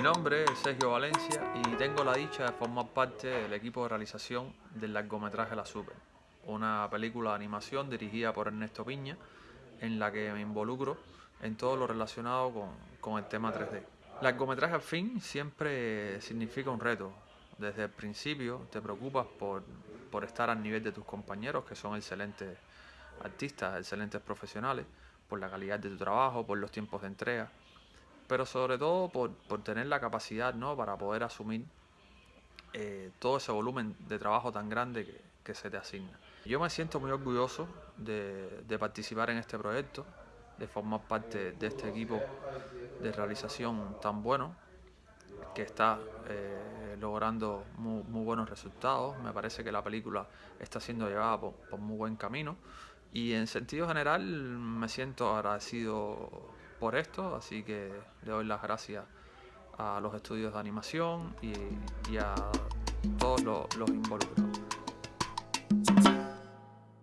Mi nombre es Sergio Valencia y tengo la dicha de formar parte del equipo de realización del largometraje La Super, una película de animación dirigida por Ernesto Piña, en la que me involucro en todo lo relacionado con, con el tema 3D. Largometraje al fin siempre significa un reto. Desde el principio te preocupas por, por estar al nivel de tus compañeros, que son excelentes artistas, excelentes profesionales, por la calidad de tu trabajo, por los tiempos de entrega pero sobre todo por, tener la capacidad ¿no? para poder asumir eh, todo ese volumen de trabajo tan grande que, se te asigna. Yo me siento muy orgulloso de, participar en este proyecto, de formar parte de este equipo de realización tan bueno, que está eh, logrando muy, buenos resultados. Me parece que la película está siendo llevada por, por muy buen camino y en sentido general me siento agradecido por esto, así que le doy las gracias a los estudios de animación y, a todos los, involucrados.